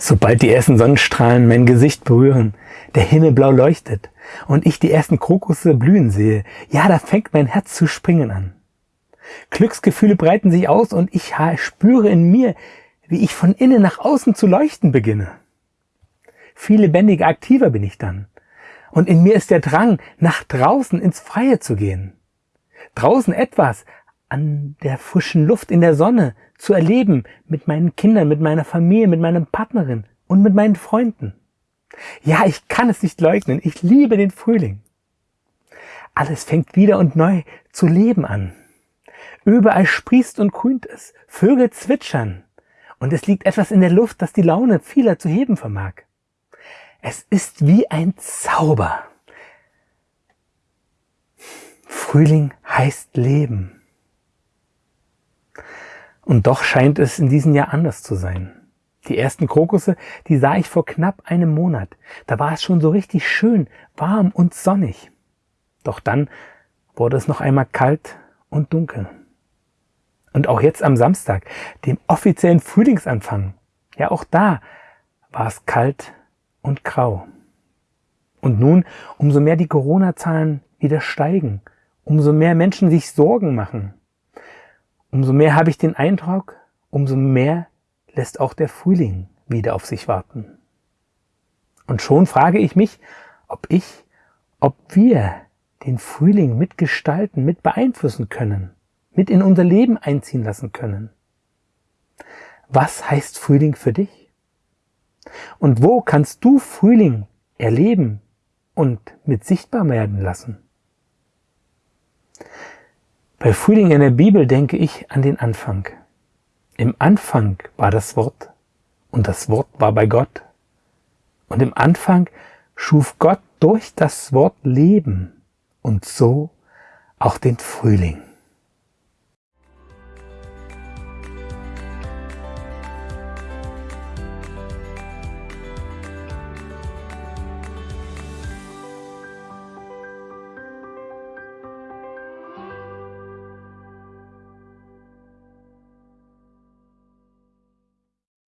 Sobald die ersten Sonnenstrahlen mein Gesicht berühren, der Himmel blau leuchtet und ich die ersten Krokusse blühen sehe, ja, da fängt mein Herz zu springen an. Glücksgefühle breiten sich aus und ich spüre in mir, wie ich von innen nach außen zu leuchten beginne. Viel lebendiger, aktiver bin ich dann. Und in mir ist der Drang, nach draußen ins Freie zu gehen. Draußen etwas an der frischen Luft in der Sonne zu erleben mit meinen Kindern, mit meiner Familie, mit meiner Partnerin und mit meinen Freunden. Ja, ich kann es nicht leugnen. Ich liebe den Frühling. Alles fängt wieder und neu zu leben an. Überall sprießt und grünt es. Vögel zwitschern. Und es liegt etwas in der Luft, das die Laune vieler zu heben vermag. Es ist wie ein Zauber. Frühling heißt Leben. Und doch scheint es in diesem Jahr anders zu sein. Die ersten Krokusse, die sah ich vor knapp einem Monat. Da war es schon so richtig schön, warm und sonnig. Doch dann wurde es noch einmal kalt und dunkel. Und auch jetzt am Samstag, dem offiziellen Frühlingsanfang, ja auch da war es kalt und grau. Und nun, umso mehr die Corona-Zahlen wieder steigen, umso mehr Menschen sich Sorgen machen, Umso mehr habe ich den Eindruck, umso mehr lässt auch der Frühling wieder auf sich warten. Und schon frage ich mich, ob ich, ob wir den Frühling mitgestalten, mit beeinflussen können, mit in unser Leben einziehen lassen können. Was heißt Frühling für dich? Und wo kannst du Frühling erleben und mit sichtbar werden lassen? Bei Frühling in der Bibel denke ich an den Anfang. Im Anfang war das Wort und das Wort war bei Gott. Und im Anfang schuf Gott durch das Wort Leben und so auch den Frühling.